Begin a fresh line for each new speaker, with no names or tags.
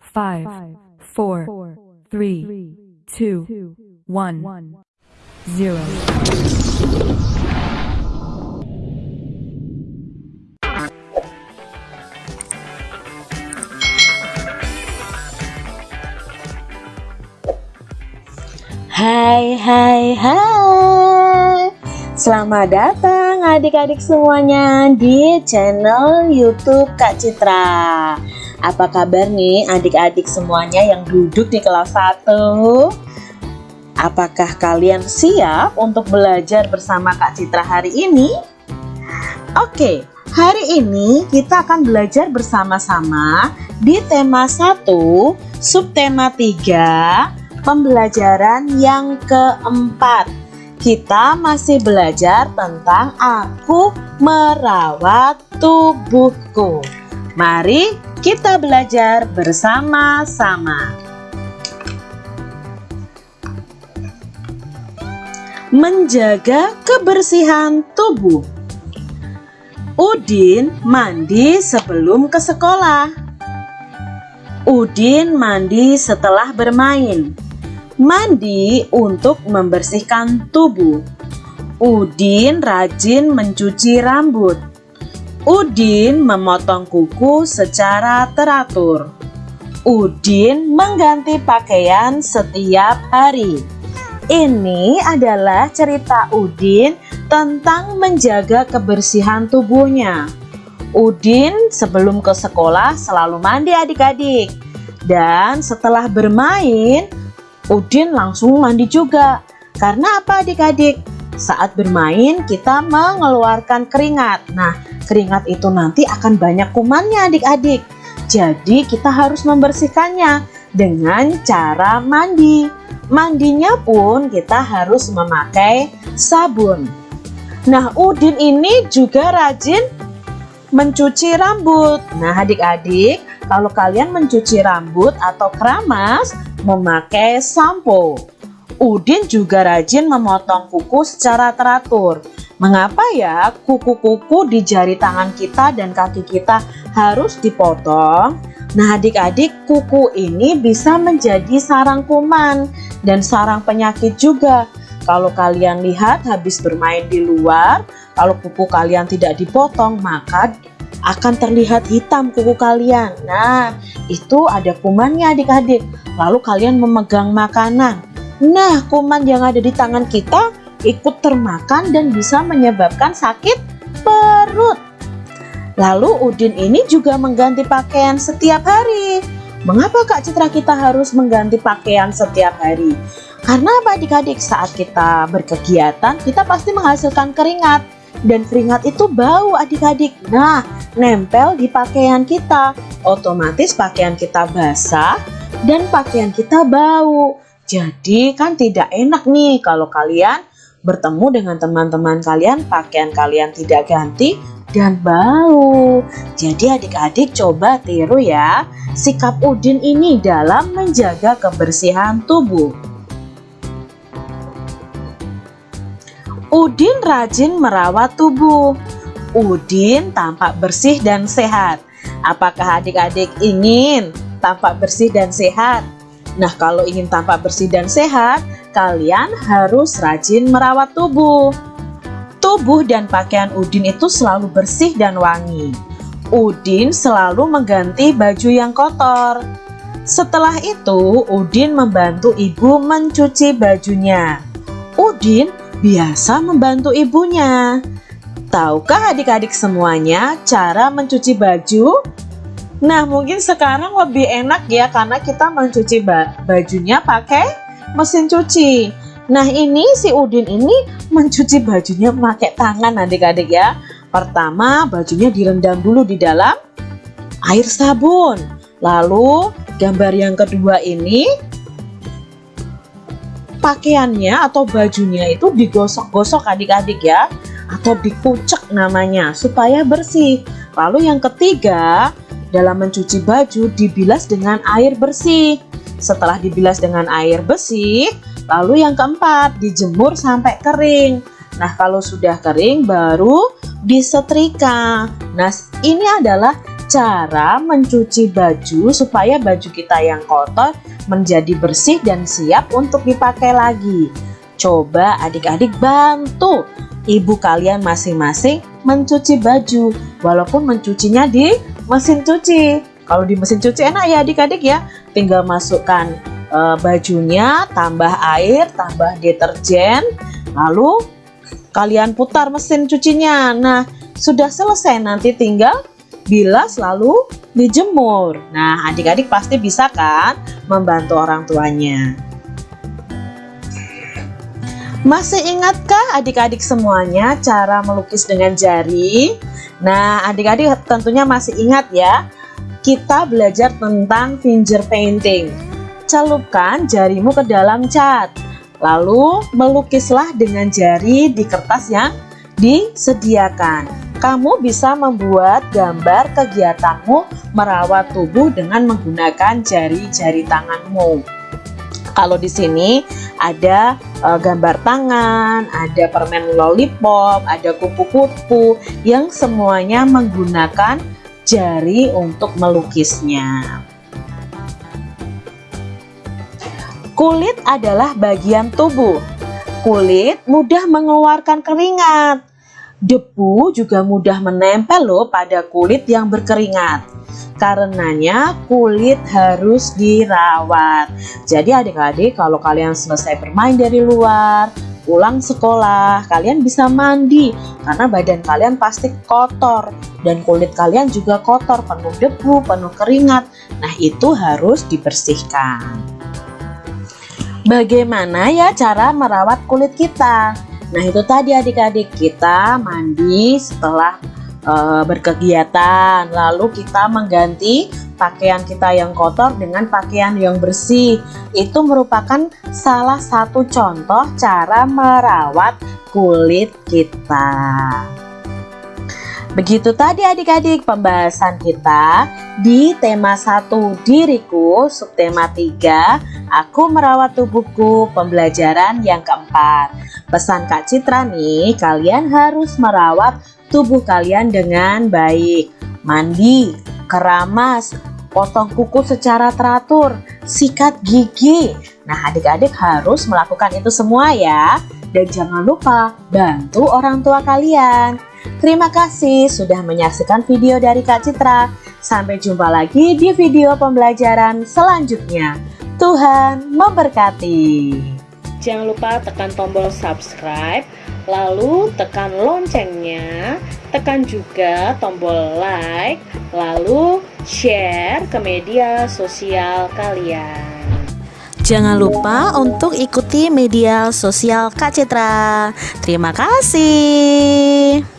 five, four, three, two, one, zero.
Hai hai hai Selamat datang adik-adik semuanya di channel youtube Kak Citra Apa kabar nih adik-adik semuanya yang duduk di kelas 1? Apakah kalian siap untuk belajar bersama Kak Citra hari ini? Oke, hari ini kita akan belajar bersama-sama di tema 1, subtema 3 pembelajaran yang keempat kita masih belajar tentang aku merawat tubuhku mari kita belajar bersama-sama menjaga kebersihan tubuh Udin mandi sebelum ke sekolah Udin mandi setelah bermain Mandi untuk membersihkan tubuh. Udin rajin mencuci rambut. Udin memotong kuku secara teratur. Udin mengganti pakaian setiap hari. Ini adalah cerita Udin tentang menjaga kebersihan tubuhnya. Udin sebelum ke sekolah selalu mandi adik-adik. Dan setelah bermain, Udin langsung mandi juga. Karena apa adik-adik? Saat bermain kita mengeluarkan keringat. Nah, keringat itu nanti akan banyak kumannya adik-adik. Jadi kita harus membersihkannya dengan cara mandi. Mandinya pun kita harus memakai sabun. Nah, Udin ini juga rajin mencuci rambut. Nah, adik-adik, kalau kalian mencuci rambut atau keramas, memakai sampo. Udin juga rajin memotong kuku secara teratur. Mengapa ya kuku-kuku di jari tangan kita dan kaki kita harus dipotong? Nah adik-adik kuku ini bisa menjadi sarang kuman dan sarang penyakit juga. Kalau kalian lihat habis bermain di luar, kalau kuku kalian tidak dipotong maka akan terlihat hitam kuku kalian. Nah, itu ada kumannya adik-adik. Lalu kalian memegang makanan. Nah, kuman yang ada di tangan kita ikut termakan dan bisa menyebabkan sakit perut. Lalu Udin ini juga mengganti pakaian setiap hari. Mengapa Kak Citra kita harus mengganti pakaian setiap hari? Karena apa adik-adik saat kita berkegiatan kita pasti menghasilkan keringat dan keringat itu bau adik-adik. Nah, nempel di pakaian kita. Otomatis pakaian kita basah dan pakaian kita bau. Jadi kan tidak enak nih kalau kalian bertemu dengan teman-teman kalian, pakaian kalian tidak ganti dan bau. Jadi adik-adik coba tiru ya sikap Udin ini dalam menjaga kebersihan tubuh. Udin rajin merawat tubuh. Udin tampak bersih dan sehat. Apakah adik-adik ingin tampak bersih dan sehat? Nah, kalau ingin tampak bersih dan sehat, kalian harus rajin merawat tubuh. Tubuh dan pakaian Udin itu selalu bersih dan wangi. Udin selalu mengganti baju yang kotor. Setelah itu, Udin membantu ibu mencuci bajunya. Udin biasa membantu ibunya. Tahukah adik-adik semuanya cara mencuci baju? Nah mungkin sekarang lebih enak ya karena kita mencuci bajunya pakai mesin cuci. Nah ini si Udin ini mencuci bajunya pakai tangan adik-adik ya. Pertama bajunya direndam dulu di dalam air sabun. Lalu gambar yang kedua ini pakaiannya atau bajunya itu digosok-gosok adik-adik ya atau dikucek namanya supaya bersih lalu yang ketiga dalam mencuci baju dibilas dengan air bersih. Setelah dibilas dengan air bersih lalu yang keempat dijemur sampai kering. Nah kalau sudah kering baru disetrika. Nah ini adalah cara mencuci baju supaya baju kita yang kotor menjadi bersih dan siap untuk dipakai lagi. Coba adik-adik bantu ibu kalian masing-masing mencuci baju walaupun mencucinya di mesin cuci. Kalau di mesin cuci enak ya adik-adik ya, tinggal masukkan e, bajunya, tambah air, tambah deterjen, lalu kalian putar mesin cucinya. Nah, sudah selesai nanti tinggal bilas lalu dijemur. Nah, adik-adik pasti bisa kan membantu orang tuanya. Masih ingatkah adik-adik semuanya cara melukis dengan jari? Nah, adik-adik tentunya masih ingat ya. Kita belajar tentang finger painting. Celupkan jarimu ke dalam cat. Lalu melukislah dengan jari di kertas yang disediakan kamu bisa membuat gambar kegiatanmu merawat tubuh dengan menggunakan jari-jari tanganmu. Kalau di sini ada e, gambar tangan, ada permen lollipop, ada kupu-kupu yang semuanya menggunakan jari untuk melukisnya. Kulit adalah bagian tubuh. Kulit mudah mengeluarkan keringat. Debu juga mudah menempel loh pada kulit yang berkeringat. Karenanya kulit harus dirawat. Jadi adik-adik kalau kalian selesai bermain dari luar, pulang sekolah, kalian bisa mandi karena badan kalian pasti kotor dan kulit kalian juga kotor, penuh debu, penuh keringat. Nah, itu harus dibersihkan. Bagaimana ya cara merawat kulit kita? Nah itu tadi adik-adik kita mandi setelah uh, berkegiatan. Lalu kita mengganti pakaian kita yang kotor dengan pakaian yang bersih. Itu merupakan salah satu contoh cara merawat kulit kita. Begitu tadi adik-adik pembahasan kita di tema 1 diriku, subtema 3, aku merawat tubuhku, pembelajaran yang keempat. Pesan Kak Citra nih, kalian harus merawat tubuh kalian dengan baik. Mandi, keramas, potong kuku secara teratur, sikat gigi. Nah adik-adik harus melakukan itu semua ya. Dan jangan lupa bantu orang tua kalian. Terima kasih sudah menyaksikan video dari Kak Citra. Sampai jumpa lagi di video pembelajaran selanjutnya. Tuhan memberkati.
Jangan lupa tekan tombol subscribe, lalu tekan loncengnya, tekan juga tombol like, lalu share ke media sosial kalian.
Jangan lupa untuk ikuti media sosial Kak Citra. Terima kasih.